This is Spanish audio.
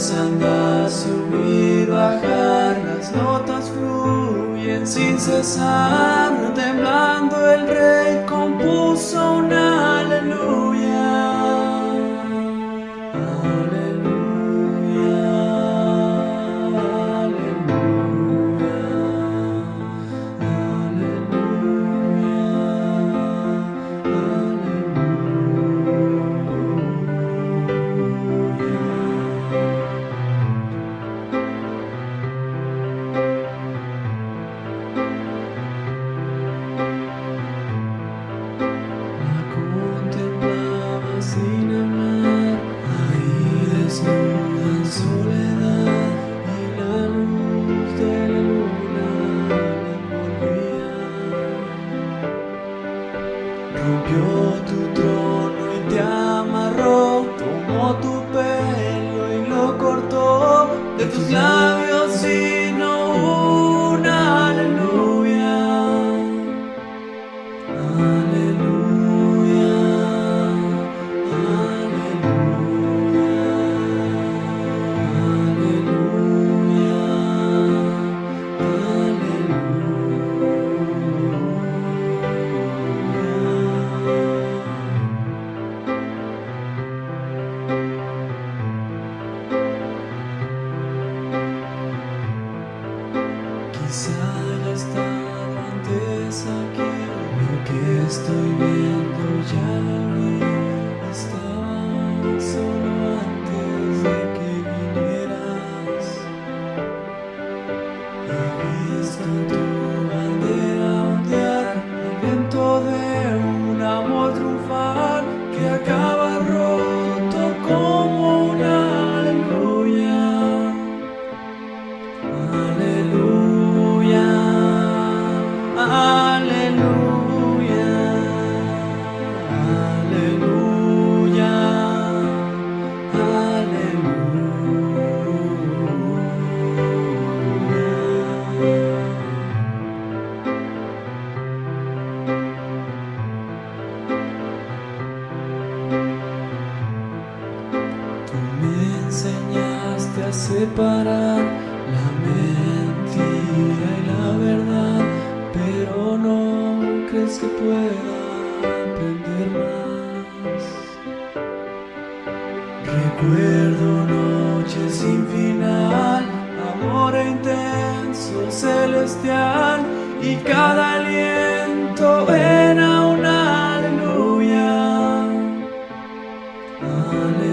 Empezando subir, bajar, las notas fluyen sin cesar, temblando el rey compuso una aleluya. Estoy viendo ya separar la mentira y la verdad, pero no crees que pueda aprender más. Recuerdo noches sin final, amor e intenso celestial y cada aliento era un aleluya. aleluya.